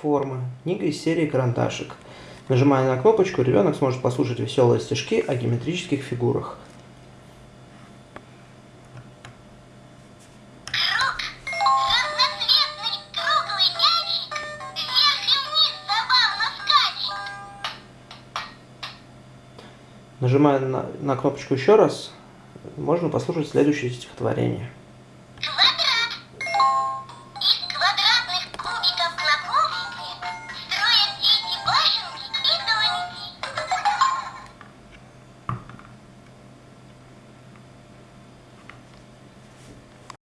формы. Книга из серии карандашик. Нажимая на кнопочку, ребенок сможет послушать веселые стишки о геометрических фигурах. Нажимая на, на кнопочку еще раз, можно послушать следующее стихотворение.